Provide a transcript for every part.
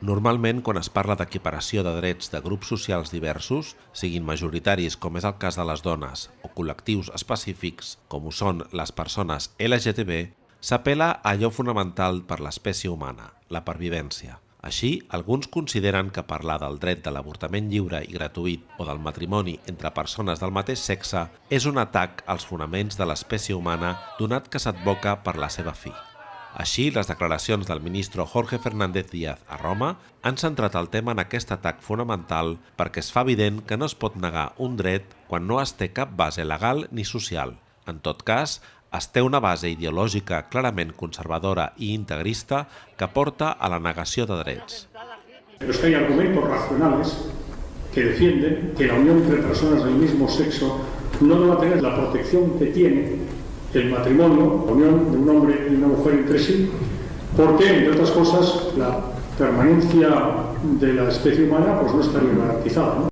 Normalment, quan es parla d'equiparació de drets de grups socials diversos, siguin majoritaris com és el cas de les dones o col·lectius específics com ho són les persones LGTB, s'apela a allò fonamental per l'espècie humana, la pervivència. Així, alguns consideren que parlar del dret de l'avortament lliure i gratuït o del matrimoni entre persones del mateix sexe és un atac als fonaments de l'espècie humana donat que s'advoca per la seva fi. Així, les declaracions del ministre Jorge Fernández Díaz a Roma han centrat el tema en aquest atac fonamental perquè es fa evident que no es pot negar un dret quan no es té cap base legal ni social. En tot cas, es té una base ideològica clarament conservadora i integrista que porta a la negació de drets. Pero es que hay argumentos racionales que defienden que la unión entre personas del mismo sexo no va a tener la protección que tiene el matrimonio, la unión de un hombre y una mujer entre sí, porque, entre otras cosas, la permanencia de la especie humana pues, no estaría garantizada. ¿no?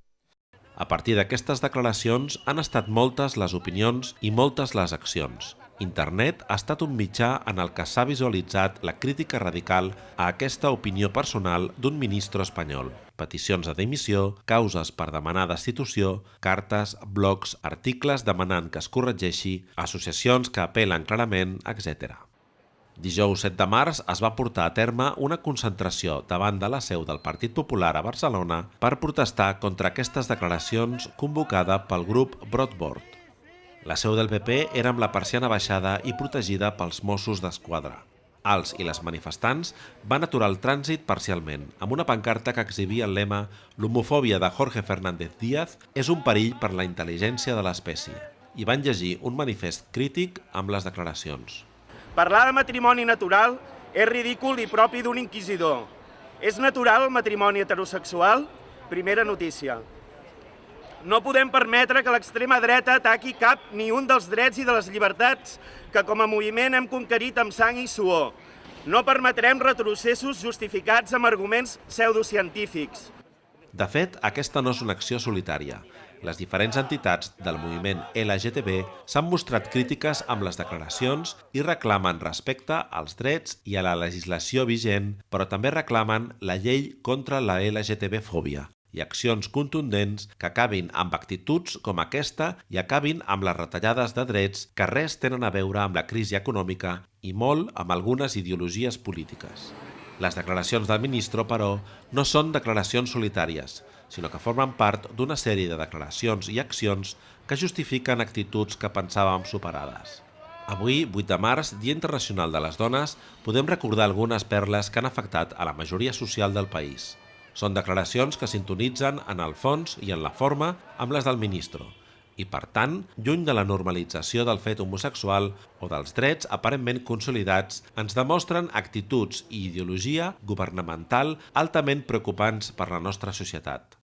A partir d'aquestes declaracions han estat moltes les opinions i moltes les accions. Internet ha estat un mitjà en el que s'ha visualitzat la crítica radical a aquesta opinió personal d'un ministre espanyol. Peticions de dimissió, causes per demanar destitució, cartes, blogs, articles demanant que es corregeixi, associacions que apel·len clarament, etc. Dijous 7 de març es va portar a terme una concentració davant de la seu del Partit Popular a Barcelona per protestar contra aquestes declaracions convocada pel grup Broadboard. La seu del PP era amb la persiana baixada i protegida pels Mossos d'Esquadra. Els i les manifestants van aturar el trànsit parcialment, amb una pancarta que exhibia el lema «L'homofòbia de Jorge Fernández Díaz és un perill per la intel·ligència de l'espècie» i van llegir un manifest crític amb les declaracions. Parlar de matrimoni natural és ridícul i propi d'un inquisidor. És natural el matrimoni heterosexual? Primera notícia. No podem permetre que l'extrema dreta ataqui cap ni un dels drets i de les llibertats que com a moviment hem conquerit amb sang i suor. No permetrem retrocessos justificats amb arguments pseudocientífics. De fet, aquesta no és una acció solitària. Les diferents entitats del moviment LGTB s'han mostrat crítiques amb les declaracions i reclamen respecte als drets i a la legislació vigent, però també reclamen la llei contra la LGTB-fòbia, i accions contundents que acabin amb actituds com aquesta i acabin amb les retallades de drets que res tenen a veure amb la crisi econòmica i molt amb algunes ideologies polítiques. Les declaracions del ministre, però, no són declaracions solitàries, sinó que formen part d'una sèrie de declaracions i accions que justifiquen actituds que pensàvem superades. Avui, 8 de març, Dia Internacional de les Dones, podem recordar algunes perles que han afectat a la majoria social del país. Són declaracions que sintonitzen en el fons i en la forma amb les del ministre i, per tant, lluny de la normalització del fet homosexual o dels drets aparentment consolidats, ens demostren actituds i ideologia governamental altament preocupants per la nostra societat.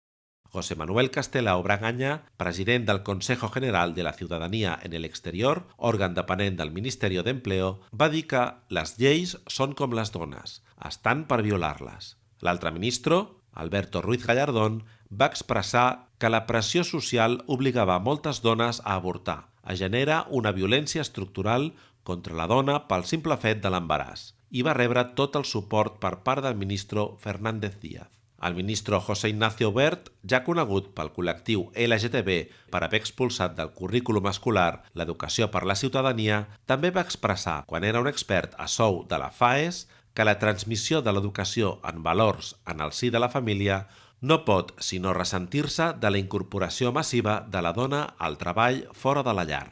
José Manuel Castela Obragaña, president del Consejo General de la Ciudadanía en el Exterior, òrgan depenent del Ministeri d'Empleo, va dir que les lleis són com les dones, estan per violar-les. L'altre ministre, Alberto Ruiz Gallardón, va expressar que la pressió social obligava moltes dones a avortar, a generar una violència estructural contra la dona pel simple fet de l'embaràs i va rebre tot el suport per part del ministre Fernández Díaz. El ministre José Ignacio Bert, ja conegut pel col·lectiu LGTB per haver expulsat del currículum escolar l'educació per la ciutadania, també va expressar, quan era un expert a sou de la FAES, que la transmissió de l'educació en valors en el si de la família no pot sinó ressentir-se de la incorporació massiva de la dona al treball fora de la llar.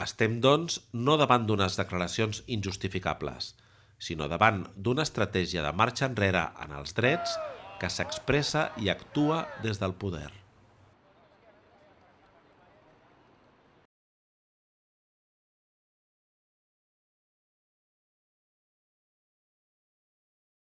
Estem, doncs, no davant d'unes declaracions injustificables, sinó davant d'una estratègia de marxa enrere en els drets que s'expressa i actua des del poder.